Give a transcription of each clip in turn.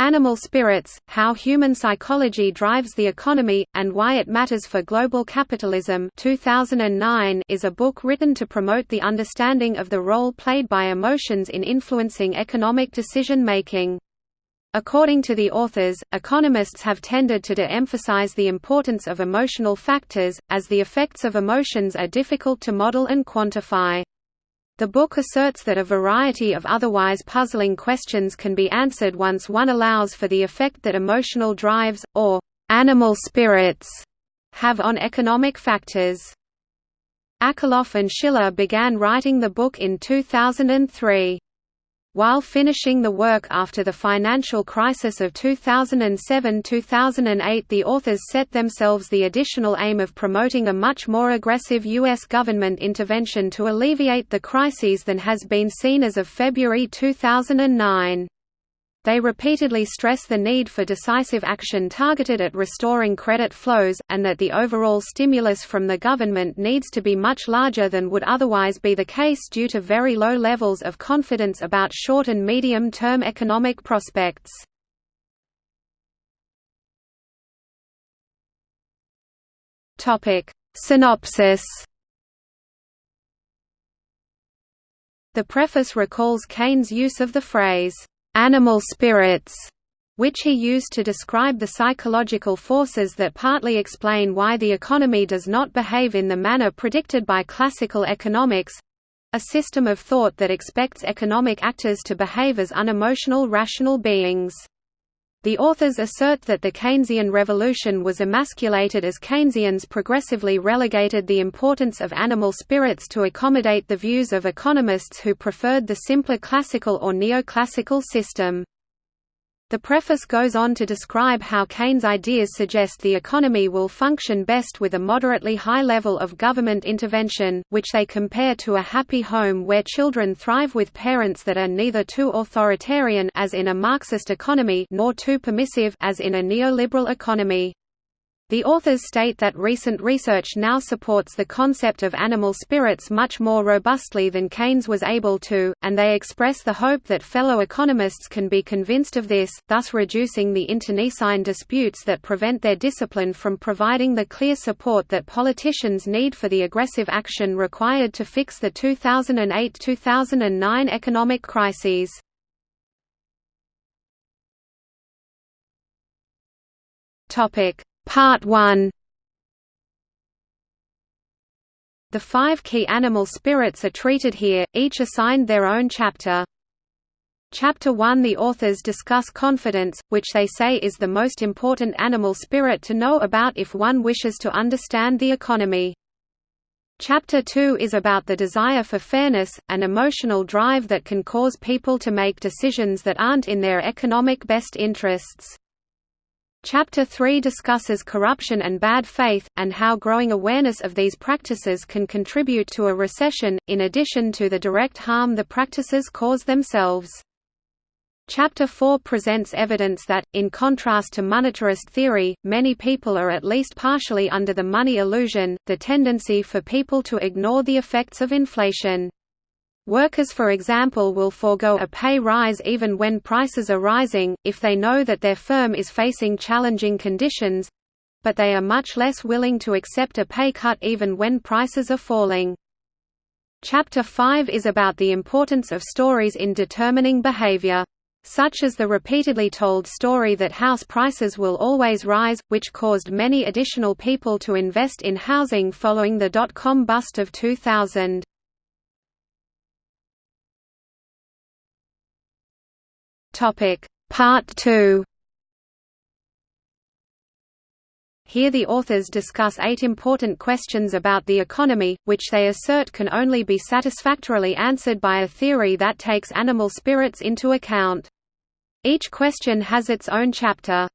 Animal Spirits, How Human Psychology Drives the Economy, and Why It Matters for Global Capitalism 2009 is a book written to promote the understanding of the role played by emotions in influencing economic decision-making. According to the authors, economists have tended to de-emphasize the importance of emotional factors, as the effects of emotions are difficult to model and quantify. The book asserts that a variety of otherwise puzzling questions can be answered once one allows for the effect that emotional drives, or animal spirits, have on economic factors. Akerlof and Shiller began writing the book in 2003. While finishing the work after the financial crisis of 2007–2008 the authors set themselves the additional aim of promoting a much more aggressive U.S. government intervention to alleviate the crises than has been seen as of February 2009. They repeatedly stress the need for decisive action targeted at restoring credit flows, and that the overall stimulus from the government needs to be much larger than would otherwise be the case due to very low levels of confidence about short and medium-term economic prospects. Synopsis The preface recalls Keynes' use of the phrase, animal spirits, which he used to describe the psychological forces that partly explain why the economy does not behave in the manner predicted by classical economics—a system of thought that expects economic actors to behave as unemotional rational beings. The authors assert that the Keynesian revolution was emasculated as Keynesians progressively relegated the importance of animal spirits to accommodate the views of economists who preferred the simpler classical or neoclassical system. The preface goes on to describe how Keynes' ideas suggest the economy will function best with a moderately high level of government intervention, which they compare to a happy home where children thrive with parents that are neither too authoritarian as in a Marxist economy nor too permissive as in a neoliberal economy. The authors state that recent research now supports the concept of animal spirits much more robustly than Keynes was able to, and they express the hope that fellow economists can be convinced of this, thus reducing the internecine disputes that prevent their discipline from providing the clear support that politicians need for the aggressive action required to fix the 2008–2009 economic crises. Topic Part 1 The five key animal spirits are treated here, each assigned their own chapter. Chapter 1 The authors discuss confidence, which they say is the most important animal spirit to know about if one wishes to understand the economy. Chapter 2 is about the desire for fairness, an emotional drive that can cause people to make decisions that aren't in their economic best interests. Chapter 3 discusses corruption and bad faith, and how growing awareness of these practices can contribute to a recession, in addition to the direct harm the practices cause themselves. Chapter 4 presents evidence that, in contrast to monetarist theory, many people are at least partially under the money illusion, the tendency for people to ignore the effects of inflation. Workers for example will forego a pay rise even when prices are rising, if they know that their firm is facing challenging conditions—but they are much less willing to accept a pay cut even when prices are falling. Chapter 5 is about the importance of stories in determining behavior. Such as the repeatedly told story that house prices will always rise, which caused many additional people to invest in housing following the dot-com bust of 2000. Topic Part 2 Here the authors discuss eight important questions about the economy, which they assert can only be satisfactorily answered by a theory that takes animal spirits into account. Each question has its own chapter.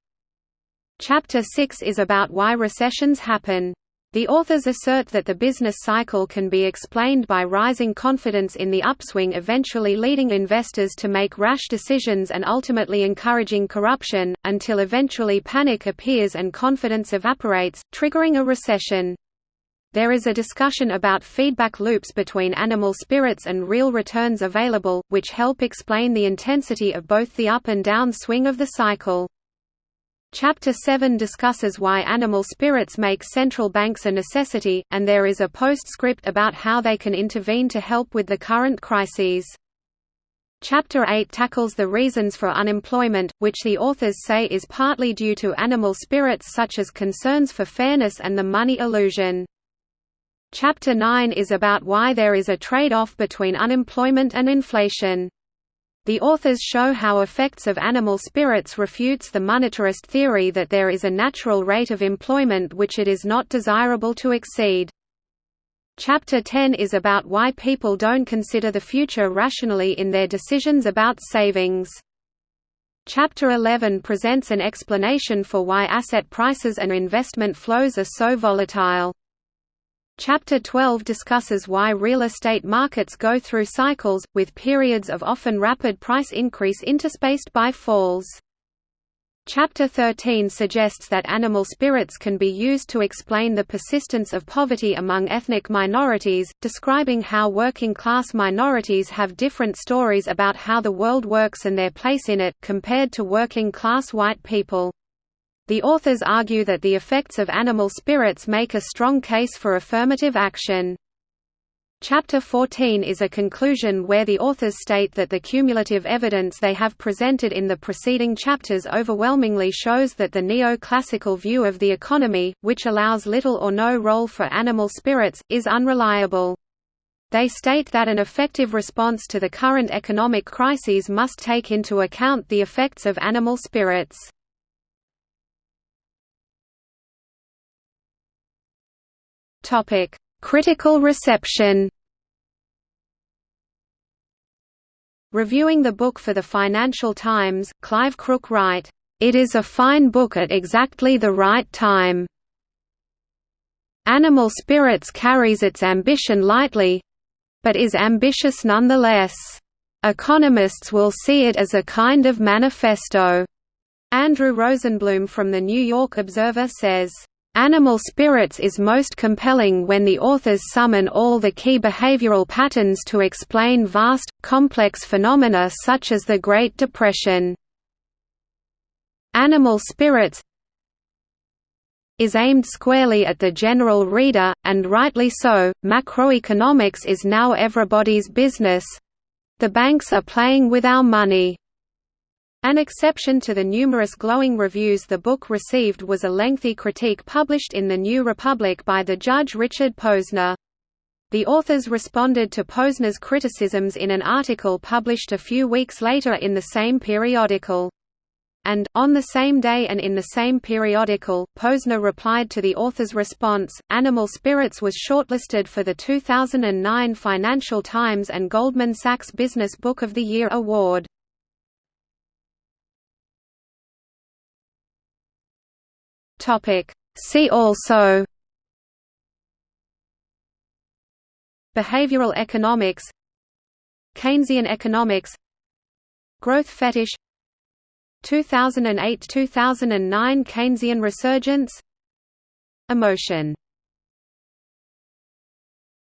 Chapter 6 is about why recessions happen. The authors assert that the business cycle can be explained by rising confidence in the upswing eventually leading investors to make rash decisions and ultimately encouraging corruption, until eventually panic appears and confidence evaporates, triggering a recession. There is a discussion about feedback loops between animal spirits and real returns available, which help explain the intensity of both the up and down swing of the cycle. Chapter 7 discusses why animal spirits make central banks a necessity, and there is a postscript about how they can intervene to help with the current crises. Chapter 8 tackles the reasons for unemployment, which the authors say is partly due to animal spirits such as concerns for fairness and the money illusion. Chapter 9 is about why there is a trade-off between unemployment and inflation. The authors show how effects of animal spirits refutes the monetarist theory that there is a natural rate of employment which it is not desirable to exceed. Chapter 10 is about why people don't consider the future rationally in their decisions about savings. Chapter 11 presents an explanation for why asset prices and investment flows are so volatile. Chapter 12 discusses why real estate markets go through cycles, with periods of often rapid price increase interspaced by falls. Chapter 13 suggests that animal spirits can be used to explain the persistence of poverty among ethnic minorities, describing how working-class minorities have different stories about how the world works and their place in it, compared to working-class white people. The authors argue that the effects of animal spirits make a strong case for affirmative action. Chapter 14 is a conclusion where the authors state that the cumulative evidence they have presented in the preceding chapters overwhelmingly shows that the neo-classical view of the economy, which allows little or no role for animal spirits, is unreliable. They state that an effective response to the current economic crises must take into account the effects of animal spirits. Topic: Critical reception. Reviewing the book for the Financial Times, Clive Crook write, "It is a fine book at exactly the right time. Animal Spirits carries its ambition lightly, but is ambitious nonetheless. Economists will see it as a kind of manifesto." Andrew Rosenblum from the New York Observer says, Animal Spirits is most compelling when the authors summon all the key behavioral patterns to explain vast, complex phenomena such as the Great Depression. Animal Spirits is aimed squarely at the general reader, and rightly so. Macroeconomics is now everybody's business. The banks are playing with our money. An exception to the numerous glowing reviews the book received was a lengthy critique published in The New Republic by the judge Richard Posner. The authors responded to Posner's criticisms in an article published a few weeks later in the same periodical. And, on the same day and in the same periodical, Posner replied to the author's response. Animal Spirits was shortlisted for the 2009 Financial Times and Goldman Sachs Business Book of the Year award. See also Behavioral economics Keynesian economics Growth fetish 2008–2009 Keynesian resurgence Emotion